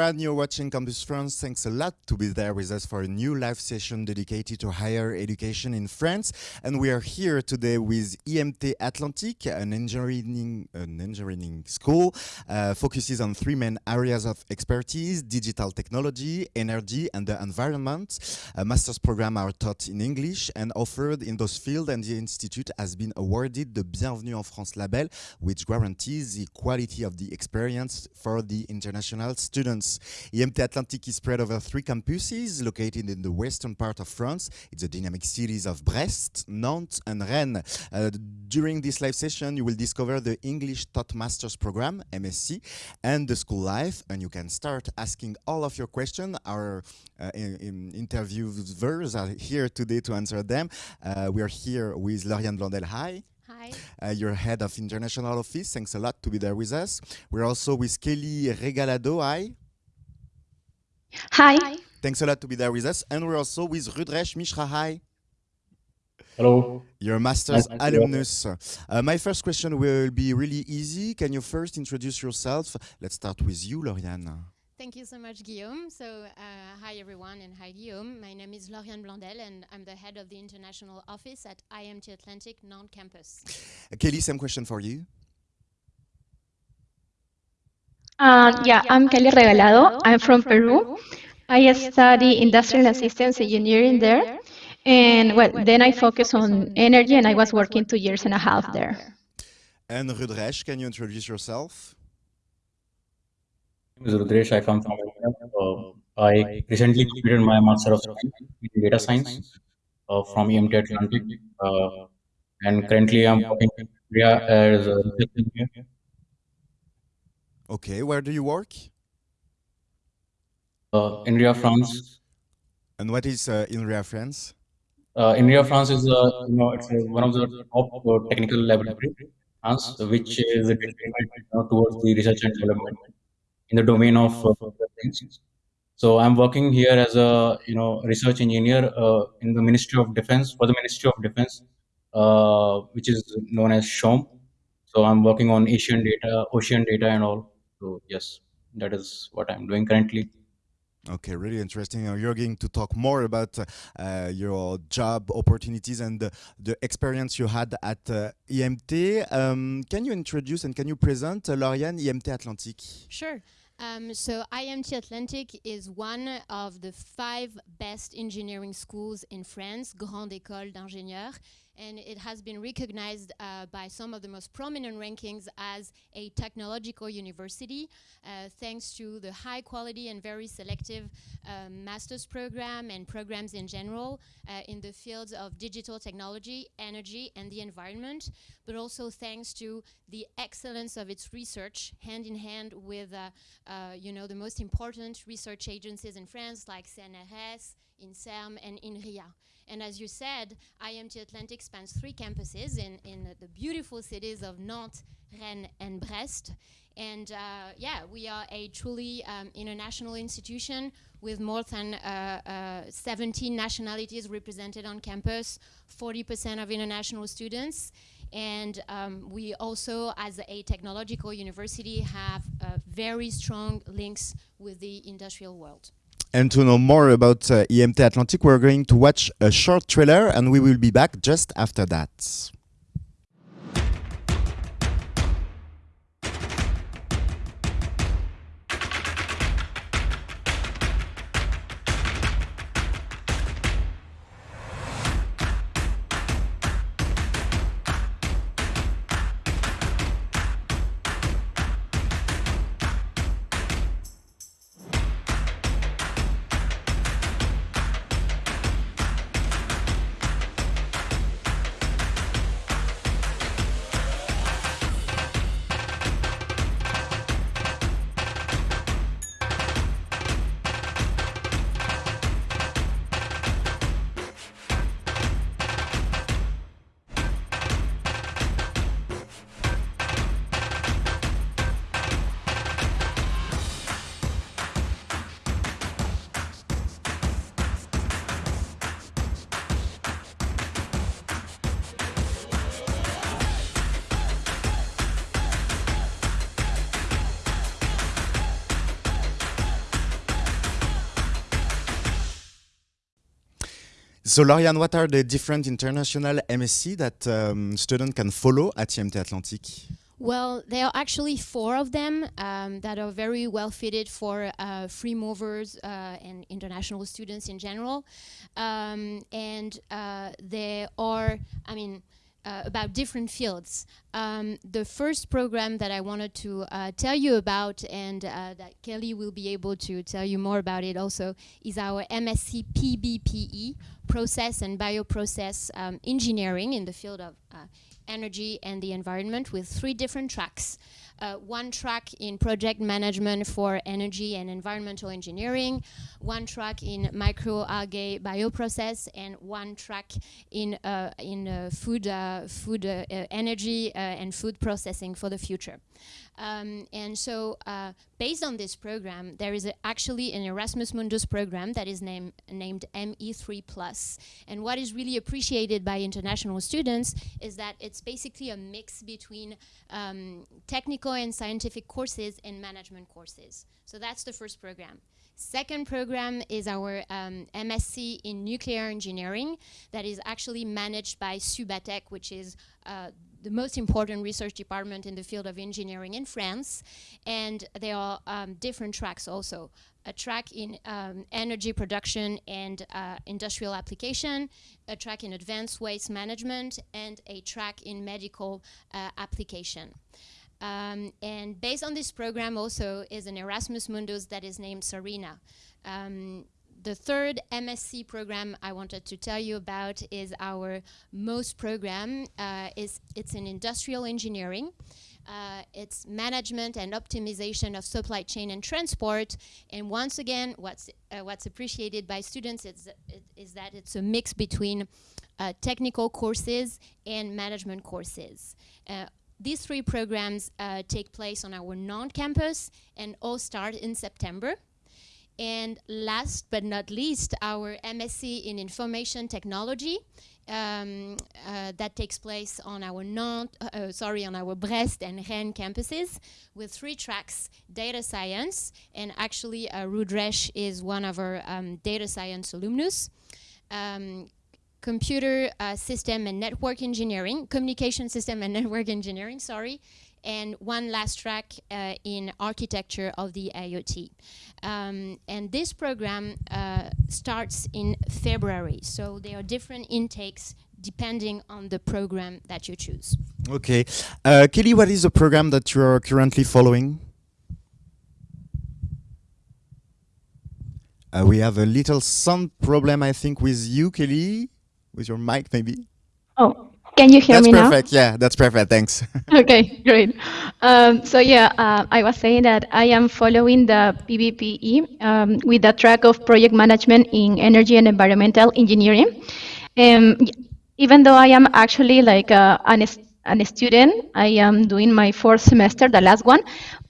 Everyone, you're watching Campus France. Thanks a lot to be there with us for a new live session dedicated to higher education in France. And we are here today with IMT Atlantique, an engineering, an engineering school, uh, focuses on three main areas of expertise, digital technology, energy, and the environment. A master's program are taught in English and offered in those fields, and the institute has been awarded the Bienvenue en France label, which guarantees the quality of the experience for the international students. IMT Atlantic is spread over three campuses located in the western part of France. It's the dynamic cities of Brest, Nantes, and Rennes. Uh, during this live session, you will discover the English Taught Masters program, MSc, and the school life, and you can start asking all of your questions. Our uh, in, in interviewers are here today to answer them. Uh, we are here with Lauriane Blondel. Hi. Hi. Uh, you're head of international office. Thanks a lot to be there with us. We're also with Kelly Regalado. Hi. Hi. Thanks a lot to be there with us. And we're also with Rudresh Mishra. Hi. Hello. You're a master's Nice to meet you. alumnus. Uh, my first question will be really easy. Can you first introduce yourself? Let's start with you, Lauriane. Thank you so much, Guillaume. So, uh, hi everyone, and hi Guillaume. My name is Lauriane Blondel, and I'm the head of the international office at IMT Atlantic Nantes campus. Kelly, same question for you. Uh, yeah, I'm Kelly Regalado. I'm from Peru. I study industrial assistance engineering there. And well, then I focus on energy and I was working two years and a half there. And Rudresh, can you introduce yourself? My name is Rudresh. I come from India. Uh, I recently completed my Master of Science in Data Science uh, from IMT Atlantic. Uh, and currently I'm working in India as a research engineer. Okay, where do you work? Uh, INRIA France. And what is uh, INRIA France? Uh, INRIA France is uh, you know it's uh, one of the top uh, technical laboratory in France, which is dedicated you towards the research and development in the domain of uh. So I'm working here as a you know research engineer uh, in the Ministry of Defense for the Ministry of Defense, uh, which is known as SHOM. So I'm working on Asian data, ocean data, and all. So yes, that is what I'm doing currently. Okay, really interesting. Uh, You're going to talk more about uh, your job opportunities and the, the experience you had at uh, IMT. Um, can you introduce and can you present uh, Lauriane IMT Atlantique? Sure. Um, so, IMT Atlantic is one of the five best engineering schools in France, Grande École d'Ingénieurs, and it has been recognized uh, by some of the most prominent rankings as a technological university, uh, thanks to the high quality and very selective uh, master's program and programs in general uh, in the fields of digital technology, energy, and the environment, but also thanks to the excellence of its research, hand in hand with, uh, uh, you know, the most important research agencies in France, like CNRS, INSERM, and INRIA. And as you said, IMT Atlantic spans three campuses in, in the beautiful cities of Nantes, Rennes, and Brest. And uh, yeah, we are a truly um, international institution with more than uh, uh, 17 nationalities represented on campus, 40% of international students. And um, we also, as a technological university, have uh, very strong links with the industrial world. And to know more about uh, IMT Atlantique, we're going to watch a short trailer and we will be back just after that. So, Lauriane, what are the different international MSc that um, student can follow at IMT Atlantique? Well, there are actually four of them um, that are very well fitted for uh, free movers uh, and international students in general. Um, and uh, there are, I mean, uh, about different fields. Um, the first program that I wanted to uh, tell you about and uh, that Kelly will be able to tell you more about it also is our MSc PBPE, Process and Bioprocess um, Engineering in the field of energy and the environment with three different tracks. Uh, one track in project management for energy and environmental engineering, one track in microalgae bioprocess, and one track in uh, in uh, food uh, food uh, energy and food processing for the future. Um, and so based on this program, there is actually an Erasmus Mundus program that is named ME3 Plus. And what is really appreciated by international students is that it's basically a mix between um, technical and scientific courses and management courses. So that's the first program. Second program is our um, MSc in nuclear engineering that is actually managed by Subatech, which is uh, the most important research department in the field of engineering in France. And there are um, different tracks also. A track in um, energy production and uh, industrial application, a track in advanced waste management, and a track in medical uh, application. Um, and based on this program also is an Erasmus Mundus that is named Sarina. Um, the third MSc program I wanted to tell you about is our MOST program. Uh, is It's in industrial engineering. Uh, it's management and optimization of supply chain and transport. And once again, what's, uh, what's appreciated by students is, is that it's a mix between uh, technical courses and management courses. These three programs uh, take place on our Nantes campus and all start in September. And last but not least, our MSc in Information Technology um, uh, that takes place on our Nantes, uh, uh, sorry, on our Brest and Rennes campuses with three tracks, data science, and actually uh, Rudresh is one of our um, data science alumnus. Um, computer uh, system and network engineering, communication system and network engineering, sorry, and one last track uh, in architecture of the IoT. Um, and this program uh, starts in February, so there are different intakes depending on the program that you choose. Okay. Uh, Kelly, what is the program that you are currently following? Uh, we have a little sound problem, I think, with you, Kelly, with your mic, maybe. Oh, can you hear that's me now? now? That's perfect. Yeah, that's perfect. Thanks. okay, great. Um, so yeah, uh, I was saying that I am following the PBPE um, with the track of project management in energy and environmental engineering. Um, even though I am actually like uh, an, an student, I am doing my fourth semester, the last one,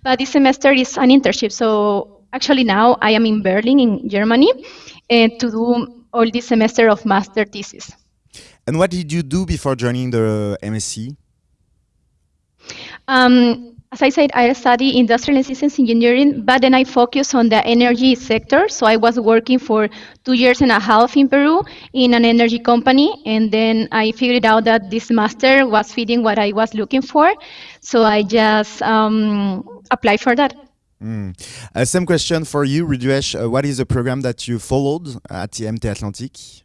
but this semester is an internship. So actually now I am in Berlin in Germany uh, to do all this semester of master thesis. And what did you do before joining the MSc? Um, as I said, I study industrial and systems engineering, but then I focus on the energy sector. So I was working for two years and a half in Peru in an energy company, and then I figured out that this master was fitting what I was looking for. So I just um, applied for that. Mm. Uh, same question for you, Rudresh. Uh, what is the program that you followed at IMT Atlantique?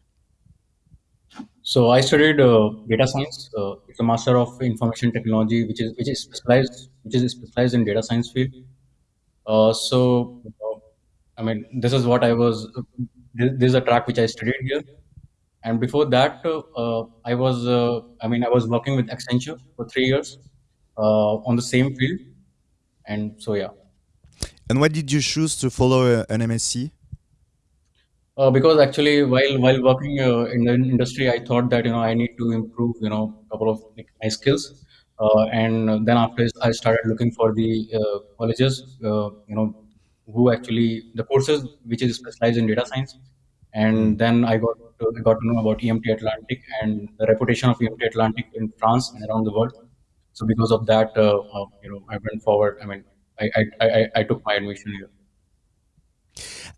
So I studied uh, data science. Uh, it's a master of information technology, which is which is specialized which is specialized in data science field. Uh, so uh, I mean, this is what I was. This, this, is a track which I studied here, and before that, I was. I mean, I was working with Accenture for three years on the same field, and so yeah. And why did you choose to follow an MSc? Uh, because actually, while while working uh, in the industry, I thought that you know I need to improve you know a couple of like, my skills, uh, and then after I started looking for the uh, colleges, uh, you know, who actually the courses which is specialized in data science, and then I got to, I got to know about IMT Atlantic and the reputation of IMT Atlantic in France and around the world. So because of that, uh, you know, I went forward. I mean, I I, I, I took my admission here.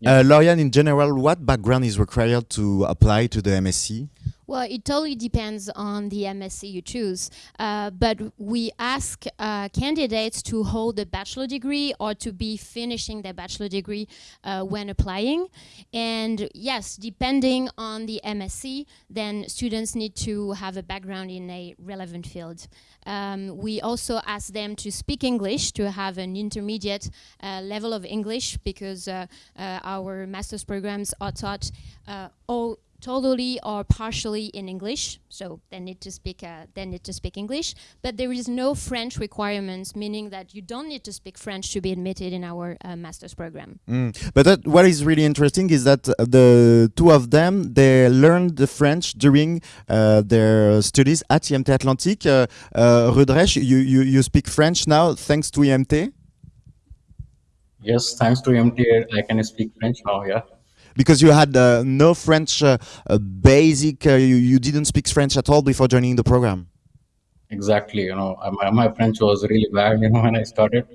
Uh, Lauriane, in general, what background is required to apply to the MSc? Well, it totally depends on the MSc you choose, uh, but we ask uh, candidates to hold a bachelor degree or to be finishing their bachelor degree uh, when applying. And yes, depending on the MSc, then students need to have a background in a relevant field. Um, we also ask them to speak English, to have an intermediate uh, level of English, because uh, uh, our master's programs are taught all totally or partially in English, so they need to speak uh, they need to speak English. But there is no French requirements, meaning that you don't need to speak French to be admitted in our uh, master's program. Mm. But that, what is really interesting is that uh, the two of them they learned the French during uh, their studies at IMT Atlantique. Uh, uh, Rudresh, you, you you speak French now thanks to IMT. Yes, thanks to IMT, I can speak French now. Yeah because you had uh, no French uh, uh, basic, uh, you, you didn't speak French at all before joining the program. Exactly, you know, my, my French was really bad, you know, when I started,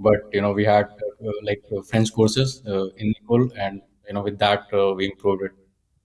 but you know, we had uh, like uh, French courses in Nicole, and you know, with that we improved it.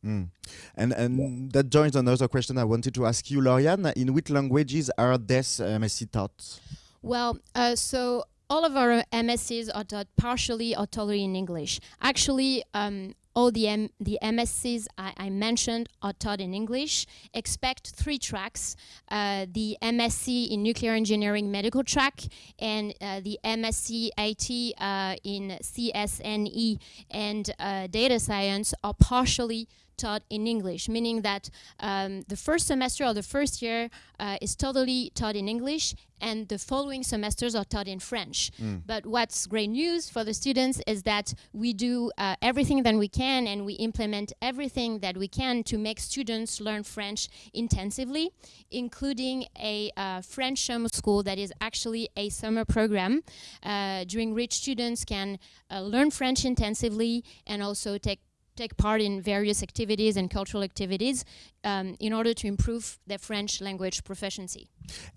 Mm. And and yeah. that joins another question I wanted to ask you, Lauriane. In which languages are this MSc taught? Well, so all of our MSCs are taught partially or totally in English. Actually, um, all the, M the MSCs I, I, mentioned are taught in English. Expect three tracks, uh, the MSc in Nuclear Engineering Medical track and uh, the MSc IT uh, in CSNE and uh, Data Science are partially taught in English, meaning that um, the first semester or the first year uh, is totally taught in English and the following semesters are taught in French. Mm. But what's great news for the students is that we do uh, everything that we can and we implement everything that we can to make students learn French intensively, including a uh, French summer school that is actually a summer program uh, during which students can uh, learn French intensively and also take take part in various activities and cultural activities um, in order to improve their French language proficiency.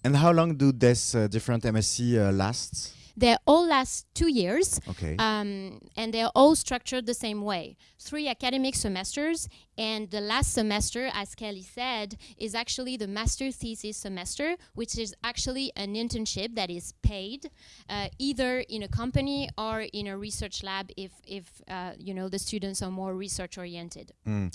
And how long do these uh, different MSc uh, last? They all last two years, okay. um, and they're all structured the same way. Three academic semesters, and the last semester, as Kelly said, is actually the master thesis semester, which is actually an internship that is paid, uh, either in a company or in a research lab if, if uh, you know, the students are more research oriented. Mm.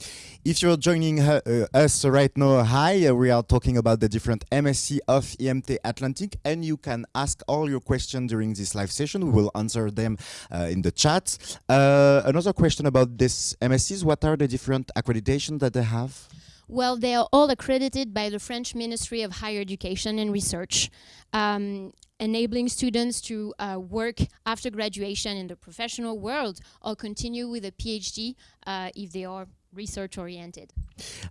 If you're joining uh, us right now, hi, uh, we are talking about the different MSc of IMT Atlantic, and you can ask all your questions during this live session. We will answer them uh, in the chat. Uh, another question about this MSCs, what are the different accreditations that they have? Well, they are all accredited by the French Ministry of Higher Education and Research, um, enabling students to uh, work after graduation in the professional world or continue with a PhD uh, if they are research oriented.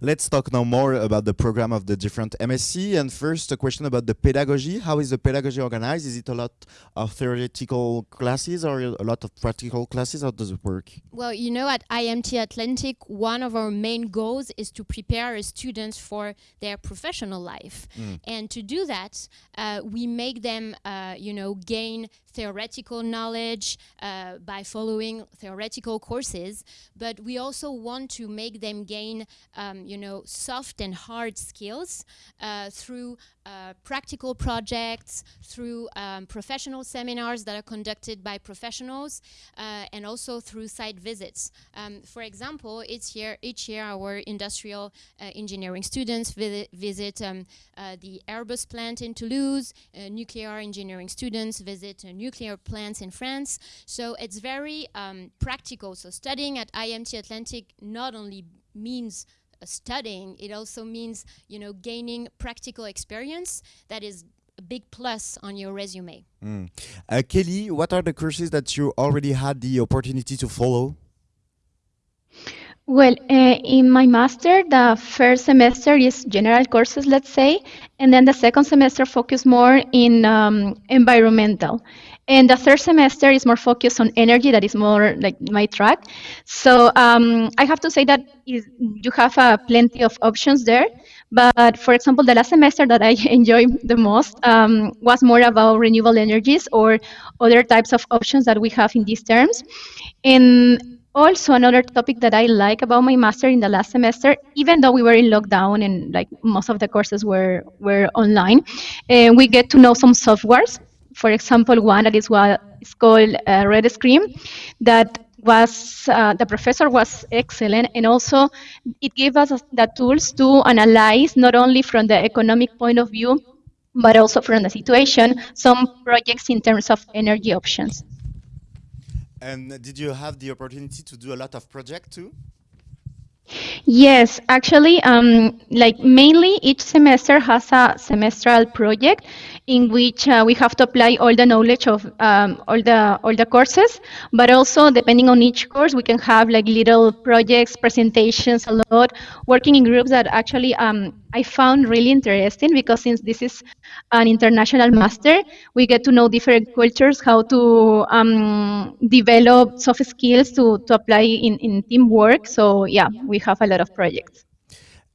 Let's talk now more about the program of the different MSc. And first, a question about the pedagogy. How is the pedagogy organized? Is it a lot of theoretical classes or a lot of practical classes? How does it work? Well, you know, at IMT Atlantic, one of our main goals is to prepare students for their professional life. Mm. And to do that, uh, we make them, uh, you know, gain theoretical knowledge uh, by following theoretical courses, but we also want to make them gain, um, you know, soft and hard skills uh, through uh, practical projects, through um, professional seminars that are conducted by professionals, uh, and also through site visits. Um, for example, each year, each year our industrial uh, engineering students vi visit um, uh, the Airbus plant in Toulouse, nuclear engineering students visit nuclear plants in France. So it's very um, practical. So studying at IMT Atlantic not only means studying, it also means, you know, gaining practical experience that is a big plus on your resume. Mm. Uh, Kelly, what are the courses that you already had the opportunity to follow? Well, uh, in my master, the first semester is general courses, let's say, and then the second semester focus more in um, environmental. And the third semester is more focused on energy, that is more like my track. So um, I have to say that is, you have uh, plenty of options there. But for example, the last semester that I enjoyed the most um, was more about renewable energies or other types of options that we have in these terms. And also another topic that I like about my master in the last semester, even though we were in lockdown and like most of the courses were were online, uh, we get to know some softwares. For example, one that is what is called uh, RETScreen, that was uh, the professor was excellent, and also it gave us the tools to analyze not only from the economic point of view, but also from the situation, some projects in terms of energy options. And did you have the opportunity to do a lot of project too? Yes, actually, um, like mainly each semester has a semestral project in which uh, we have to apply all the knowledge of um, all the all the courses. But also, depending on each course, we can have like little projects, presentations, a lot, working in groups that actually um, I found really interesting because since this is an international master, we get to know different cultures, how to um, develop soft skills to, to apply in, in teamwork. So yeah, we have a lot of projects.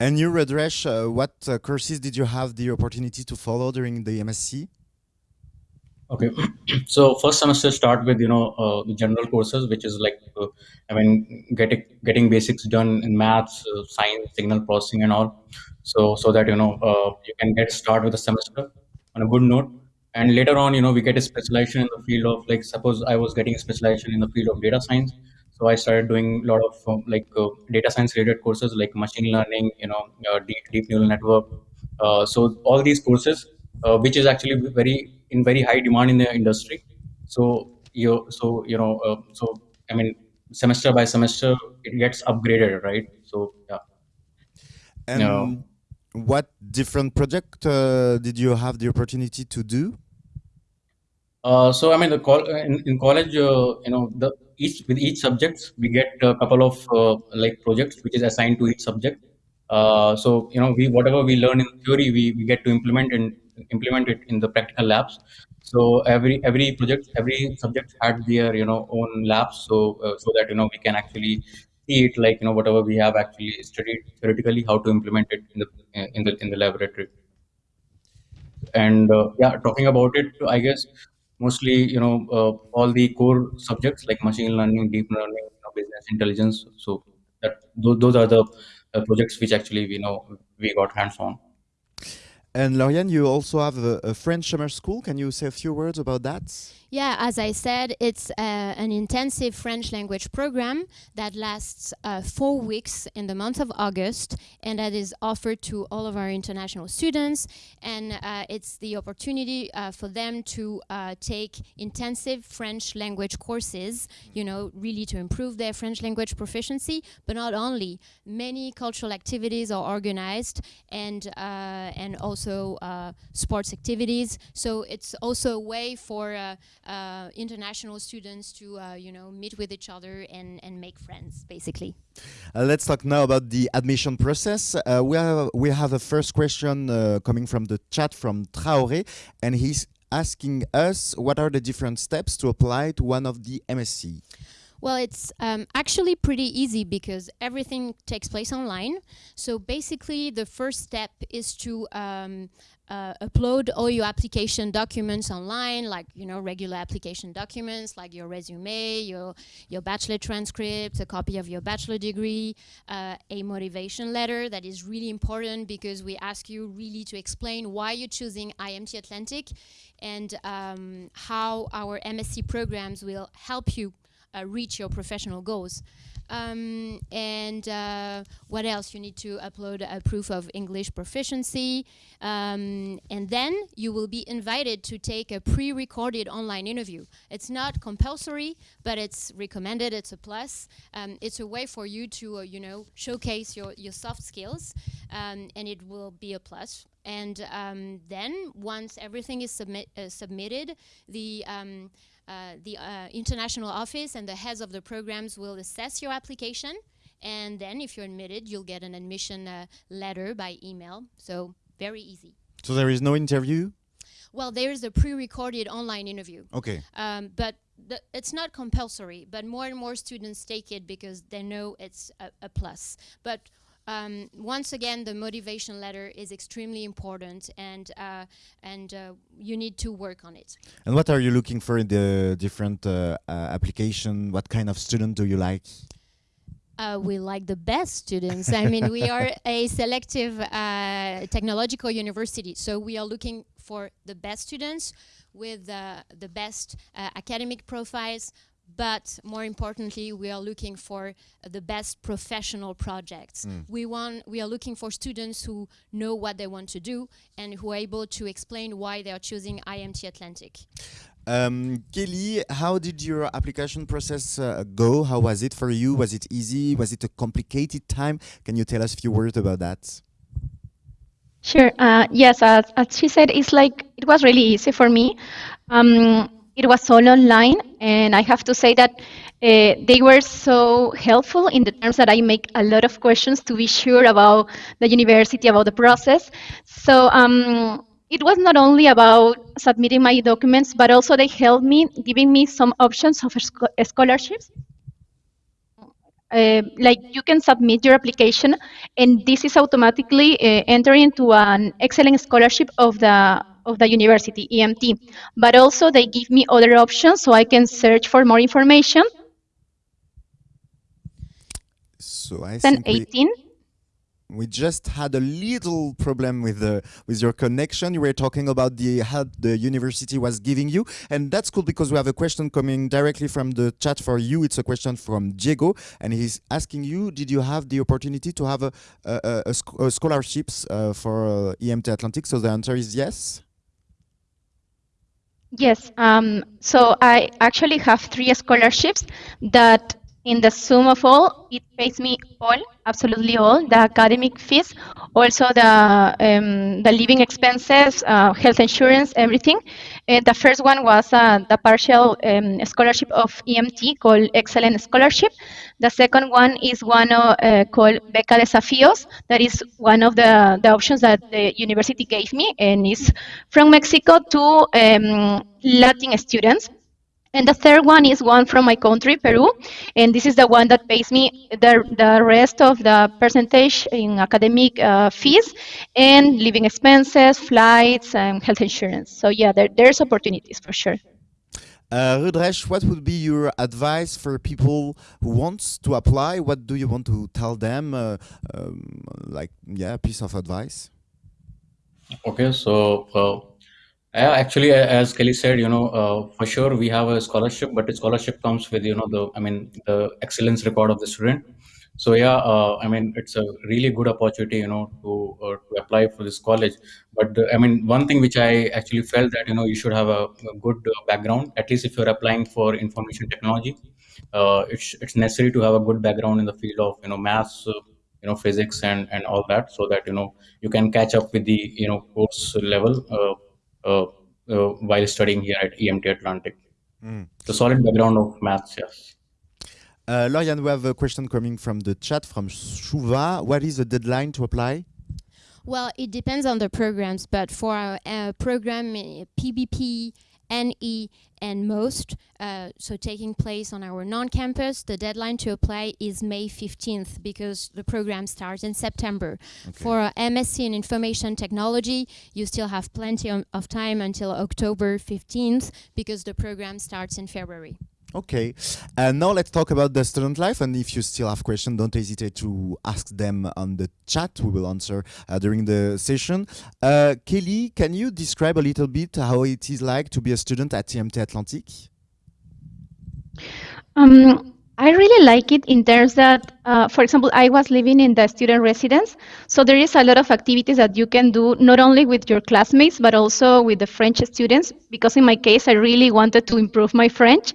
And you, Rudresh, uh, what uh, courses did you have the opportunity to follow during the MSc? Okay, so first semester start with you know uh, the general courses, which is like uh, I mean getting getting basics done in maths, uh, science, signal processing, and all. So so that you know uh, you can get start with the semester on a good note, and later on you know we get a specialization in the field of like suppose I was getting a specialization in the field of data science, so I started doing a lot of um, like uh, data science related courses like machine learning, you know, uh, deep deep neural network. Uh, so all these courses, uh, which is actually very in very high demand in the industry. So you so you know uh, so I mean semester by semester it gets upgraded, right? So yeah. And what different project uh, did you have the opportunity to do? Uh, so I mean, the col- in, in college, uh, you know, the each with each subjects we get a couple of uh, like projects which is assigned to each subject. Uh, so you know, we whatever we learn in theory, we, we get to implement and implement it in the practical labs. So every every project, every subject had their you know own labs, so uh, so that you know we can actually see it like you know whatever we have actually studied theoretically how to implement it in the in the in the laboratory and uh, yeah talking about it i guess mostly you know uh, all the core subjects like machine learning deep learning you know, business intelligence. So that those, are the uh, projects which actually we know we got hands on And Lauriane, you also have a, a French summer school. Can you say a few words about that? Yeah, as I said, it's uh, an intensive French language program that lasts uh, four weeks in the month of August, and that is offered to all of our international students. And uh, it's the opportunity uh, for them to uh, take intensive French language courses, you know, really to improve their French language proficiency. But not only, many cultural activities are organized, and uh, and also uh, sports activities. So it's also a way for uh, uh, international students to uh, you know meet with each other and, and make friends basically Uh, let's talk now about the admission process. We have we have a first question coming from the chat from Traoré, and he's asking us what are the different steps to apply to one of the MSc. Well it's um, actually pretty easy because everything takes place online. So basically the first step is to um, uh, upload all your application documents online like you know regular application documents like your resume your your bachelor transcript a copy of your bachelor degree uh, a motivation letter that is really important because we ask you really to explain why you're choosing IMT Atlantic and um, how our MSc programs will help you uh, reach your professional goals. Um, and uh, what else? You need to upload a proof of English proficiency. Um, and then you will be invited to take a pre recorded online interview. It's not compulsory, but it's recommended, it's a plus. Um, it's a way for you to, uh, you know, showcase your, your soft skills, um, and it will be a plus. And um, then once everything is submit, uh, submitted, the um, uh, the uh, international office and the heads of the programs will assess your application. And then, if you're admitted, you'll get an admission uh, letter by email. So, very easy. So there is no interview. Well, there's a pre recorded online interview. Okay. Um, but the, it's not compulsory, but more and more students take it because they know it's a, a plus. But um, once again, the motivation letter is extremely important, and uh, and uh, you need to work on it. And what are you looking for in the different uh, uh, application? What kind of student do you like? Uh, we like the best students. I mean, we are a selective uh, technological university, so we are looking for the best students with uh, the best uh, academic profiles, but more importantly, we are looking for the best professional projects. Mm. We want, we are looking for students who know what they want to do and who are able to explain why they are choosing IMT Atlantic. Um, Kelly, how did your application process uh, go? How was it for you? Was it easy? Was it a complicated time? Can you tell us a few words about that? Sure. Uh, yes, as, as she said, it's like it was really easy for me. Um, it was all online, and I have to say that uh, they were so helpful in the terms that I make a lot of questions to be sure about the university, about the process. So um, it was not only about submitting my documents, but also they helped me, giving me some options of scholarships. Uh, like you can submit your application, and this is automatically uh, entering into an excellent scholarship of the of the university IMT. But also they give me other options, so I can search for more information. So I Then think we, 18. we just had a little problem with the with your connection. You were talking about the help the university was giving you, and that's cool because we have a question coming directly from the chat for you. It's a question from Diego, and he's asking you: Did you have the opportunity to have a, a, a, a sc- scholarships uh, for uh, IMT Atlantic? So the answer is yes. Yes. Um, so I actually have three scholarships that, in the sum of all, it pays me all, absolutely all, the academic fees, also the um, the living expenses, uh, health insurance, everything. Uh, the first one was uh, the partial um, scholarship of IMT called Excellent Scholarship. The second one is one uh, called Beca Desafíos. That is one of the, the options that the university gave me, and is from Mexico to um, Latin students. And the third one is one from my country, Peru, and this is the one that pays me the, the rest of the percentage in academic uh, fees and living expenses, flights, and health insurance. So yeah, there, there's opportunities for sure. Uh, Rudresh, what would be your advice for people who wants to apply? What do you want to tell them? Uh, um, like, yeah, a piece of advice. Okay, so yeah, actually, as Kelly said, you know, uh, for sure we have a scholarship, but the scholarship comes with, you know, the I mean, the excellence record of the student. So yeah, uh, I mean, it's a really good opportunity, you know, to uh, to apply for this college. But uh, I mean, one thing which I actually felt that you know you should have a, a good uh, background, at least if you're applying for information technology. Uh, it's it's necessary to have a good background in the field of you know maths, uh, you know, physics, and and all that, so that you know you can catch up with the you know course level. Uh, while studying here at IMT Atlantic. Mm. The solid background of maths, yes. Uh, Lauriane, we have a question coming from the chat from Shuva. What is the deadline to apply? Well, it depends on the programs, but for our uh, program uh, PBP, NE, and most, uh, so taking place on our Nantes campus, the deadline to apply is May 15th because the program starts in September. For uh, MSc in Information Technology, you still have plenty of, of time until October 15th because the program starts in February. Okay. And now let's talk about the student life. And if you still have questions, don't hesitate to ask them on the chat. We will answer uh, during the session. Uh, Kelly, can you describe a little bit how it is like to be a student at IMT Atlantic? Um, I really like it in terms that, uh, for example, I was living in the student residence, so there is a lot of activities that you can do not only with your classmates but also with the French students. Because in my case, I really wanted to improve my French,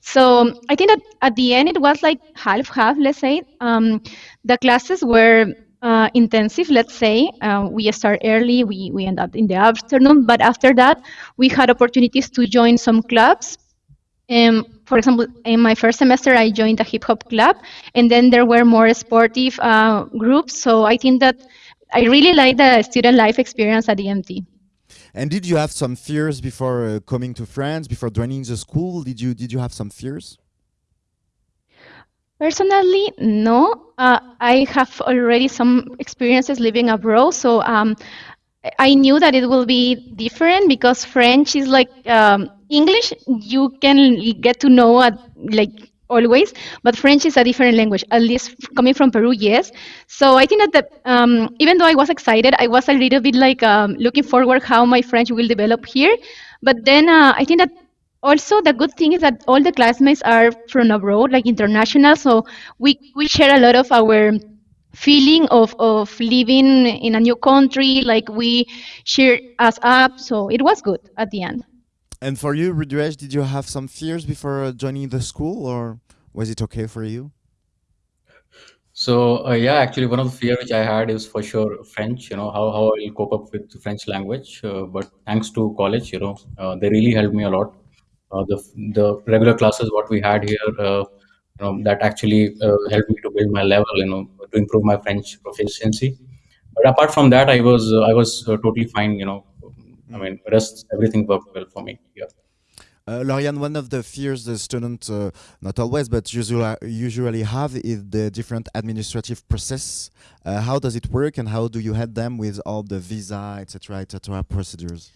so I think that at the end it was like half half. Let's say um, the classes were uh, intensive. Let's say uh, we start early, we we end up in the afternoon, but after that we had opportunities to join some clubs um, for example, in my first semester, I joined a hip hop club, and then there were more sportive uh, groups. So I think that I really like the student life experience at IMT. And did you have some fears before uh, coming to France, before joining the school? Did you did you have some fears? Personally, no. Uh, I have already some experiences living abroad, so um, I knew that it will be different because French is like um, English. You can get to know it like always, but French is a different language. At least coming from Peru, yes. So I think that the, um, even though I was excited, I was a little bit like um, looking forward how my French will develop here. But then uh, I think that also the good thing is that all the classmates are from abroad, like international. So we we share a lot of our feeling of, of living in a new country like we share us up so it was good at the end And for you, Rudresh, did you have some fears before uh, joining the school, or was it okay for you? So uh, yeah, actually, one of the fear which I had is for sure French. You know how how I'll cope up with the French language. Uh, but thanks to college, you know, uh, they really helped me a lot. Uh, the the regular classes what we had here, uh, you know, that actually helped me to build my level. You know, to improve my French proficiency. But apart from that, I was I was totally fine. You know, I mean, rest everything worked well for me. Yeah. Uh, Lauriane, one of the fears the students, uh, not always, but usually, usually have is the different administrative process. Uh, how does it work, and how do you help them with all the visa, etc., etc., procedures?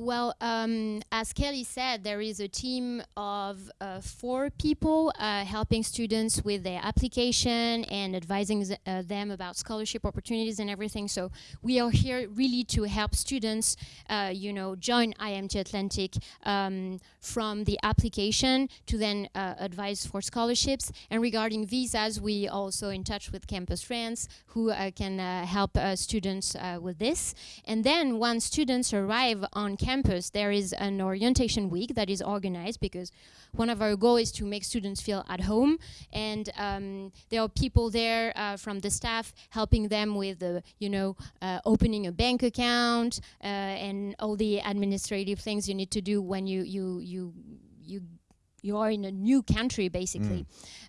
Well, um, as Kelly said, there is a team of uh, four people uh, helping students with their application and advising uh, them about scholarship opportunities and everything. So we are here really to help students, uh, you know, join IMT Atlantic um, from the application to then uh, advise for scholarships. And regarding visas, we also in touch with Campus France, who uh, can help students with this. And then once students arrive on campus, there is an orientation week that is organized because one of our goals is to make students feel at home. And um, there are people there uh, from the staff helping them with, you know, uh, opening a bank account uh, and all the administrative things you need to do when you you you you you are in a new country basically.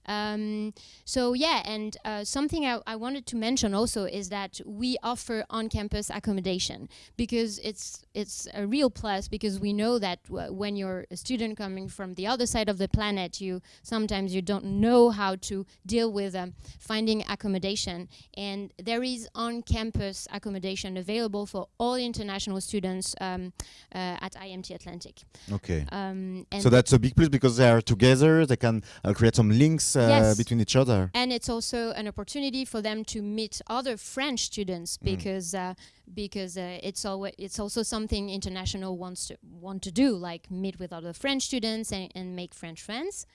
Mm. um, so yeah and uh, something I, I, wanted to mention also is that we offer on-campus accommodation because it's it's a real plus because we know that when you're a student coming from the other side of the planet you sometimes you don't know how to deal with um, finding accommodation. And there is on-campus accommodation available for all international students um, uh, at IMT Atlantic. Okay. Um, so that's a big plus because they are together, they can uh, create some links uh, yes. between each other. And it's also an opportunity for them to meet other French students mm. because uh, because uh, it's always it's also something international wants to want to do, like meet with other French students and, and make French friends.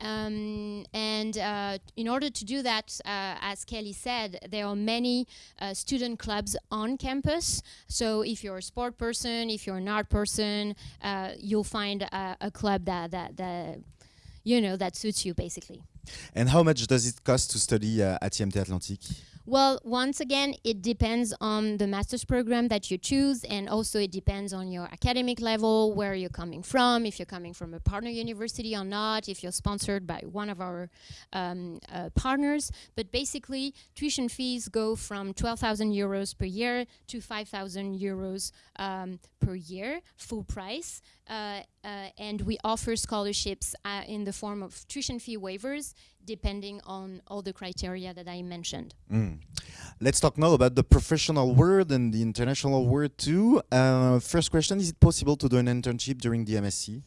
Um, and uh, in order to do that, uh, as Kelly said, there are many uh, student clubs on campus. So if you're a sport person, if you're an art person, uh, you'll find a, club that, that, that you know that suits you basically. And how much does it cost to study uh, at IMT Atlantic? Well, once again, it depends on the master's program that you choose, and also it depends on your academic level, where you're coming from, if you're coming from a partner university or not, if you're sponsored by one of our um, uh, partners. But basically, tuition fees go from 12,000 euros per year to 5,000 euros um, per year, full price. Uh, uh, and we offer scholarships uh, in the form of tuition fee waivers depending on all the criteria that I mentioned. Mm. Let's talk now about the professional world and the international world too. Uh, first question, is it possible to do an internship during the MSc?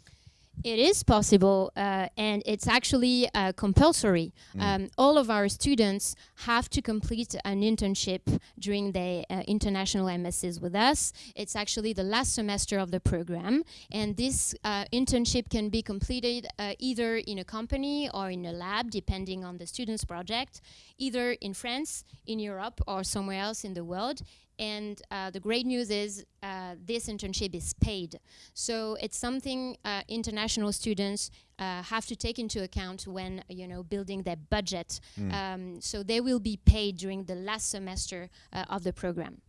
It is possible, uh, and it's actually uh, compulsory. Mm. Um, all of our students have to complete an internship during the uh, international MSCs with us. It's actually the last semester of the program, and this uh, internship can be completed uh, either in a company or in a lab, depending on the student's project, either in France, in Europe, or somewhere else in the world. And uh, the great news is uh, this internship is paid. So it's something uh, international students uh, have to take into account when you know building their budget. Mm. Um, so they will be paid during the last semester uh, of the program.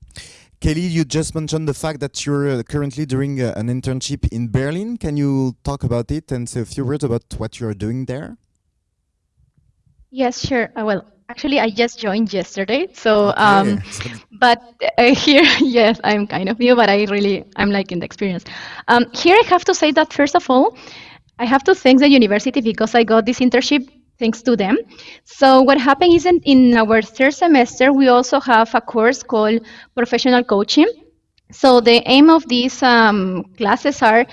Kelly, you just mentioned the fact that you're uh, currently doing an internship in Berlin. Can you talk about it and say a few words about what you're doing there? Yes, sure. well, Actually, I just joined yesterday, so um, but uh, here, yes, I'm kind of new, but I really I'm liking the experience. Um, here, I have to say that first of all, I have to thank the university because I got this internship thanks to them. So what happened is in, in our third semester, we also have a course called professional coaching. So the aim of these um, classes are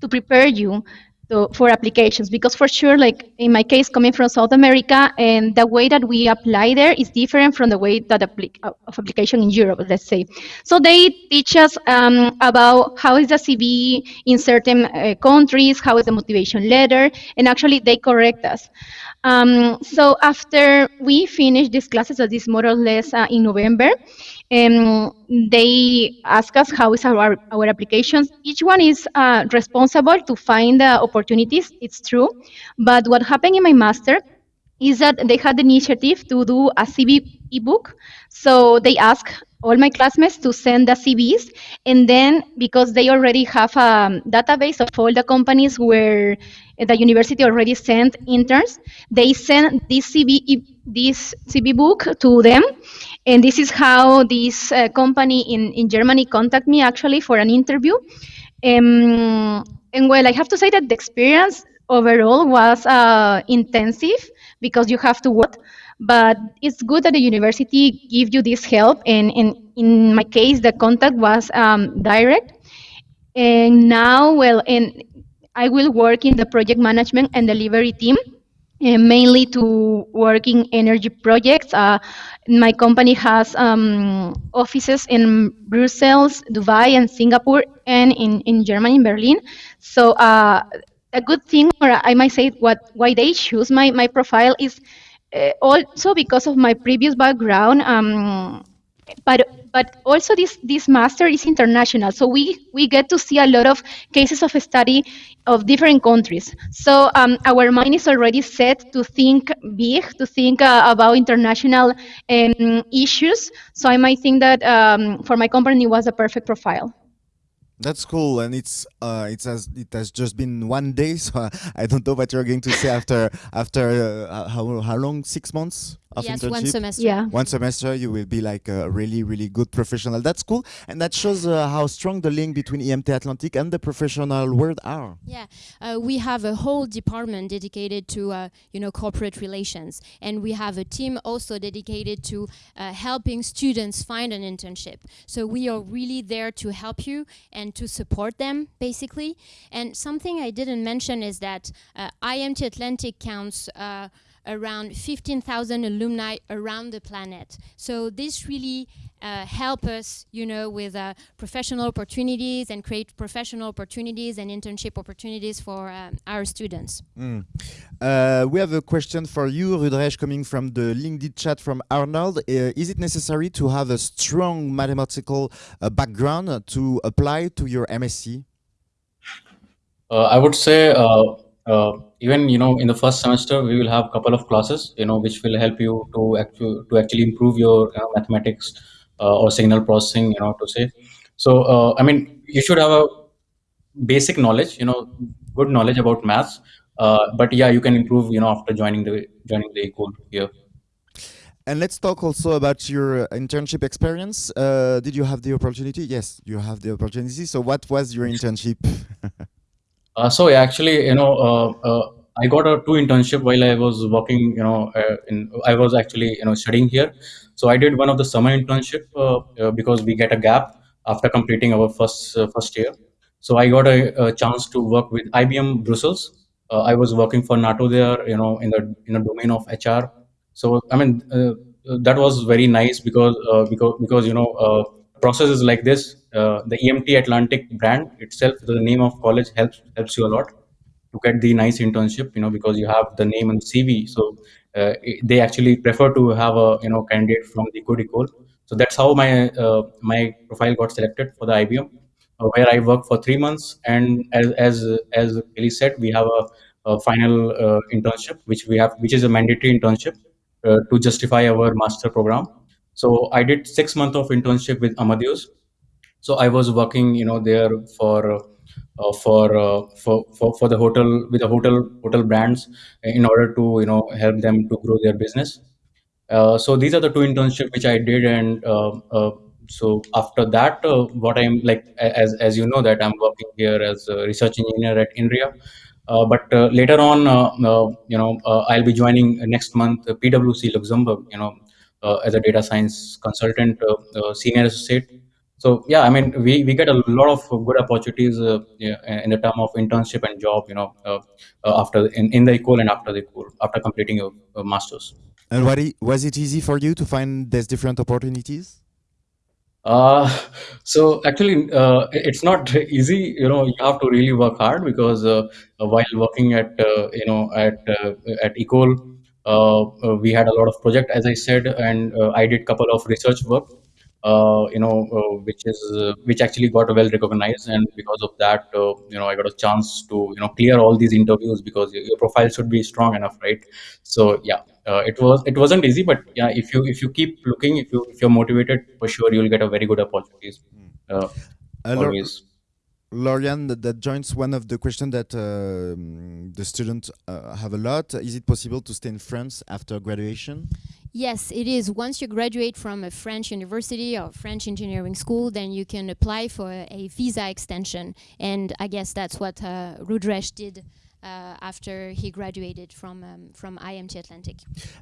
to prepare you to, for applications because for sure like in my case coming from south america and the way that we apply there is different from the way that appli- uh, of application in europe let's say. So they teach us um, about how is the cv in certain uh, countries how is the motivation letter and actually they correct us. Um, so after we finish these classes, so this more or less uh, in November, um, they ask us how is our, our applications. Each one is uh, responsible to find the opportunities, it's true. But what happened in my master is that they had the initiative to do a CV ebook. So they ask all my classmates to send the CVs, and then because they already have a database of all the companies where the university already sent interns, they send this CV this CV book to them, and this is how this uh, company in in Germany contact me actually for an interview. Um, and well, I have to say that the experience overall was uh, intensive because you have to work. But it's good that the university give you this help, and, and in my case, the contact was um, direct. And now, well, and I will work in the project management and delivery team, mainly to work in energy projects. Uh, my company has um, offices in Brussels, Dubai, and Singapore, and in, in Germany, in Berlin. So uh, a good thing, or I might say, what why they choose my, my profile is uh, also because of my previous background. Um, but but also this this master is international so we we get to see a lot of cases of study of different countries. So um, our mind is already set to think big to think uh, about international um, issues. So i might think that um, for my company was a perfect profile That's cool, and it's uh, it has it has just been one day, so I, I don't know what you're going to say after after uh, how how long? Six months of yes, internship. one semester. yeah One semester, you will be like a really really good professional. That's cool, and that shows uh, how strong the link between IMT Atlantic and the professional world are. Yeah, uh, we have a whole department dedicated to uh, you know corporate relations, and we have a team also dedicated to uh, helping students find an internship. So we are really there to help you and to support them basically. And something I didn't mention is that uh, IMT Atlantic counts. Around 15,000 alumni around the planet. So this really uh, help us, you know, with uh, professional opportunities and create professional opportunities and internship opportunities for um, our students. Mm. Uh, we have a question for you, Rudresh, coming from the LinkedIn chat from Arnold. Uh, is it necessary to have a strong mathematical uh, background to apply to your MSc? Uh, I would say uh, even you know in the first semester we will have a couple of classes you know which will help you to actually to actually improve your you know, mathematics uh, or signal processing you know to say. So uh, I mean you should have a basic knowledge you know good knowledge about maths. Uh, but yeah, you can improve you know after joining the joining the school here. And let's talk also about your internship experience. Uh, did you have the opportunity? Yes, you have the opportunity. So, what was your internship? Uh, so actually, you know, uh, uh, I got a two internship while I was working. You know, uh, in I was actually you know studying here. So I did one of the summer internship uh, because we get a gap after completing our first first year. So I got a, a chance to work with IBM Brussels. I was working for NATO there. You know, in the in the domain of HR. So I mean, that was very nice because because because you know. Process is like this the IMT atlantic brand itself the name of college helps helps you a lot to get the nice internship you know because you have the name and cv so uh, they actually prefer to have a you know candidate from the good ecole so that's how my uh, my profile got selected for the ibm uh, where i worked for three months. And as as as kelly said we have a, a final uh, internship which we have which is a mandatory internship uh, to justify our master program. So I did six months of internship with Amadeus. So I was working, you know, there for uh, uh, for, uh, for for for the hotel with the hotel hotel brands in order to you know help them to grow their business. Uh, so these are the two internships which I did, and uh, uh, so after that, uh, what I'm like as as you know that I'm working here as a research engineer at INRIA. but later on, you know, I'll be joining next month PwC Luxembourg, you know, as a data science consultant, senior associate. So yeah, I mean, we, we get a lot of good opportunities uh, yeah, in the term of internship and job, you know, uh, uh, after in, in the Ecole and after the Ecole, after completing your masters. And what was it easy for you to find these different opportunities? Uh, so actually, uh, it's not easy. You know, you have to really work hard because uh, while working at uh, you know at uh, at Ecole, uh, we had a lot of project, as I said, and I did couple of research work. You know, which is which actually got well recognized, and because of that, you know, I got a chance to you know clear all these interviews because your profile should be strong enough, right? So yeah uh, it was it wasn't easy but yeah if you if you keep looking if you if you're motivated for sure you'll get a very good opportunities hmm. uh, uh, always Lauriane, that, that, joins one of the questions that uh, the students uh, have a lot. Is it possible to stay in France after graduation? Yes, it is. Once you graduate from a French university or French engineering school, then you can apply for a, visa extension. And I guess that's what uh, Rudresh did uh, after he graduated from um, from IMT Atlantic.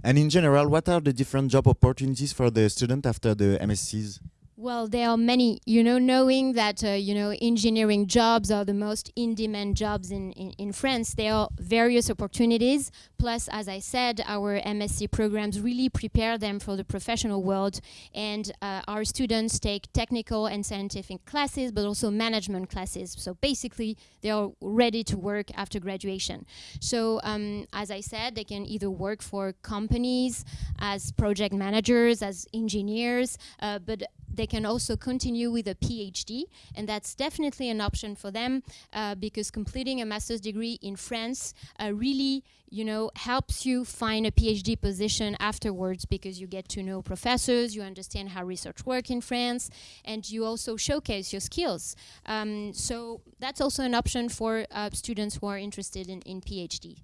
And in general, what are the different job opportunities for the student after the MSCs? Well, there are many, you know, knowing that, uh, you know, engineering jobs are the most in-demand jobs in, in, in, France, there are various opportunities. Plus, as I said, our MSc programs really prepare them for the professional world. And uh, our students take technical and scientific classes, but also management classes. So basically, they are ready to work after graduation. So um, as I said, they can either work for companies as project managers, as engineers, uh, but they can also continue with a PhD, and that's definitely an option for them uh, because completing a master's degree in France uh, really, you know, helps you find a PhD position afterwards because you get to know professors, you understand how research works in France, and you also showcase your skills. Um, so that's also an option for uh, students who are interested in, in PhD.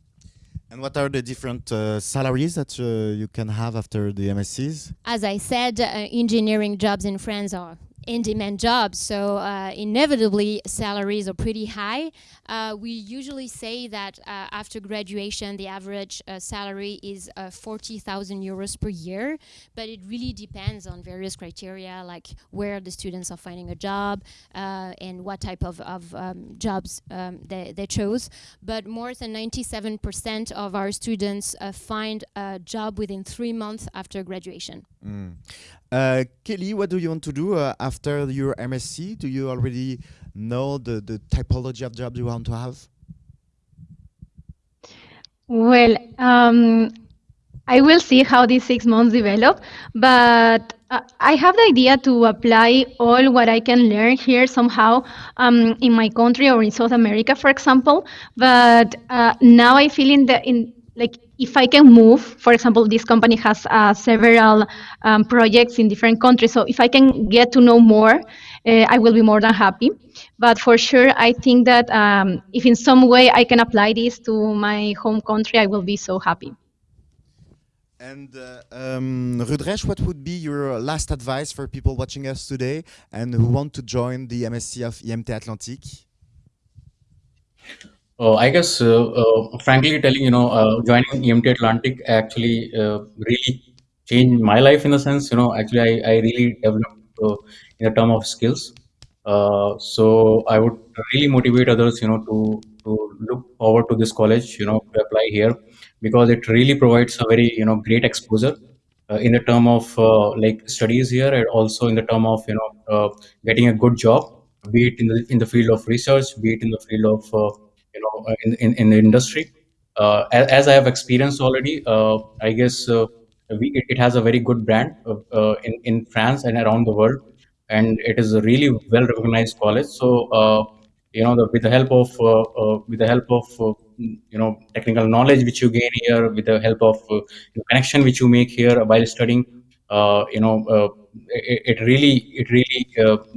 And what are the different uh, salaries that uh, you can have after the MSCs? As I said, uh, engineering jobs in France are in-demand jobs, so uh, inevitably salaries are pretty high. Uh, we usually say that uh, after graduation, the average uh, salary is uh, 40,000 euros per year, but it really depends on various criteria, like where the students are finding a job uh, and what type of, of um, jobs um, they, they chose. But more than 97% of our students find a job within three months after graduation. Mm. Kelly, what do you want to do after your MSc? Do you already know the, the typology of jobs you want to have? Well, um, I will see how these six months develop, but uh, I have the idea to apply all what I can learn here somehow um, in my country or in South America, for example. But uh, now I feel in the in like if I can move, for example, this company has uh, several um, projects in different countries. So if I can get to know more, uh, I will be more than happy. But for sure, I think that um, if in some way I can apply this to my home country, I will be so happy. And uh, um, Rudresh, what would be your last advice for people watching us today and who want to join the MSc of IMT Atlantique? Uh, I guess, uh, uh, frankly telling, you know, uh, joining IMT Atlantic actually uh, really changed my life in a sense. You know, actually, I, I really developed uh, in the term of skills. so I would really motivate others, you know, to to look forward to this college, you know, to apply here because it really provides a very, you know, great exposure in the term of like studies here and also in the term of, you know, getting a good job, be it in the in the field of research, be it in the field of you know uh, in, in, in the industry. Uh, as, as, i have experienced already uh, i guess we, it, it, has a very good brand in, in france and around the world. And it is a really well recognized college. So you know the, with the help of with the help of you know technical knowledge which you gain here with the help of uh, connection which you make here while studying uh, you know uh, it, it, really it really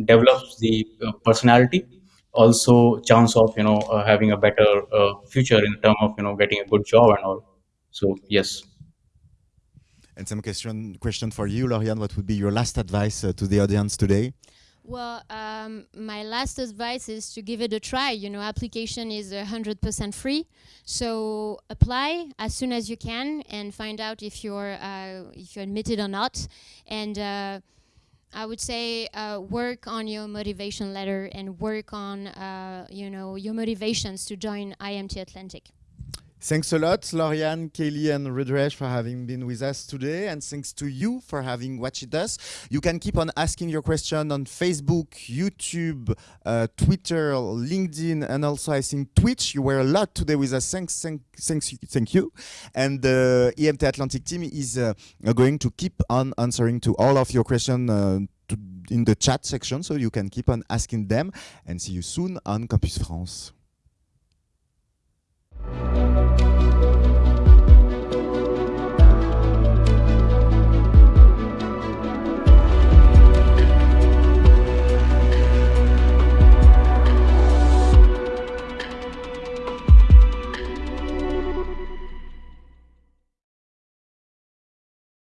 develops the personality also chance of you know uh, having a better uh, future in terms of you know getting a good job and all. So yes. And some question question for you Lauriane. What would be your last advice uh, to the audience today? Well, um, my last advice is to give it a try. You know, application is 100% free, so apply as soon as you can and find out if you're uh, if you're admitted or not. And uh, I would say uh, work on your motivation letter and work on uh, you know your motivations to join IMT Atlantic. Thanks a lot, Lauriane, Kelly, and Rudresh for having been with us today. And thanks to you for having watched us. You can keep on asking your question on Facebook, YouTube, uh, Twitter, LinkedIn, and also I think Twitch. You were a lot today with us. Thanks, thank, thanks, thank you. And the IMT Atlantic team is uh, going to keep on answering to all of your questions uh, in the chat section. So you can keep on asking them and see you soon on Campus France.